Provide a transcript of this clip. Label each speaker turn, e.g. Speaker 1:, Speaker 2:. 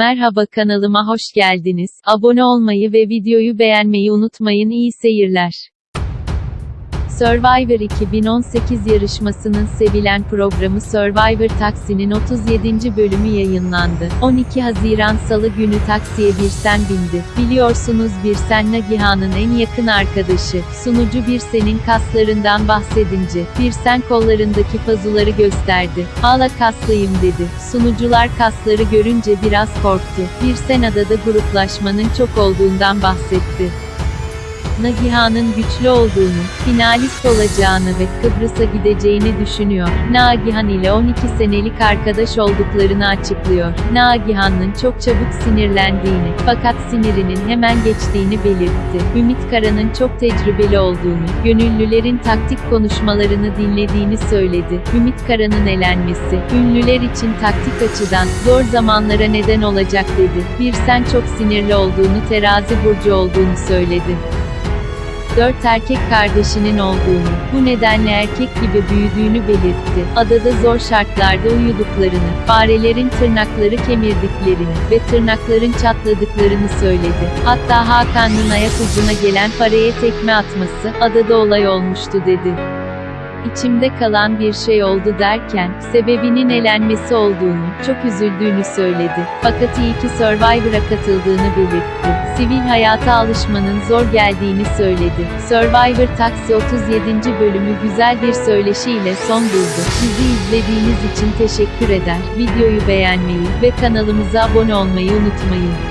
Speaker 1: Merhaba kanalıma hoş geldiniz. Abone olmayı ve videoyu beğenmeyi unutmayın. İyi seyirler. Survivor 2018 yarışmasının sevilen programı Survivor Taksi'nin 37. bölümü yayınlandı. 12 Haziran Salı günü taksiye Birsen bindi. Biliyorsunuz Birsen Nagihan'ın en yakın arkadaşı. Sunucu Birsen'in kaslarından bahsedince, Birsen kollarındaki pazuları gösterdi. Hala kaslıyım dedi. Sunucular kasları görünce biraz korktu. Birsen adada gruplaşmanın çok olduğundan bahsetti. Nagihan'ın güçlü olduğunu, finalist olacağını ve Kıbrıs'a gideceğini düşünüyor. Nagihan ile 12 senelik arkadaş olduklarını açıklıyor. Nagihan'ın çok çabuk sinirlendiğini, fakat sinirinin hemen geçtiğini belirtti. Ümit Kara'nın çok tecrübeli olduğunu, gönüllülerin taktik konuşmalarını dinlediğini söyledi. Ümit Kara'nın elenmesi, ünlüler için taktik açıdan, zor zamanlara neden olacak dedi. Bir sen çok sinirli olduğunu terazi burcu olduğunu söyledi dört erkek kardeşinin olduğunu, bu nedenle erkek gibi büyüdüğünü belirtti. Adada zor şartlarda uyuduklarını, farelerin tırnakları kemirdiklerini ve tırnakların çatladıklarını söyledi. Hatta Hakan'ın ayak ucuna gelen paraya tekme atması, adada olay olmuştu dedi. İçimde kalan bir şey oldu derken, sebebinin elenmesi olduğunu, çok üzüldüğünü söyledi. Fakat iyi ki Survivor'a katıldığını belirtti. Sivil hayata alışmanın zor geldiğini söyledi. Survivor Taxi 37. bölümü güzel bir söyleşiyle son buldu. Bizi izlediğiniz için teşekkür eder. Videoyu beğenmeyi ve kanalımıza abone olmayı unutmayın.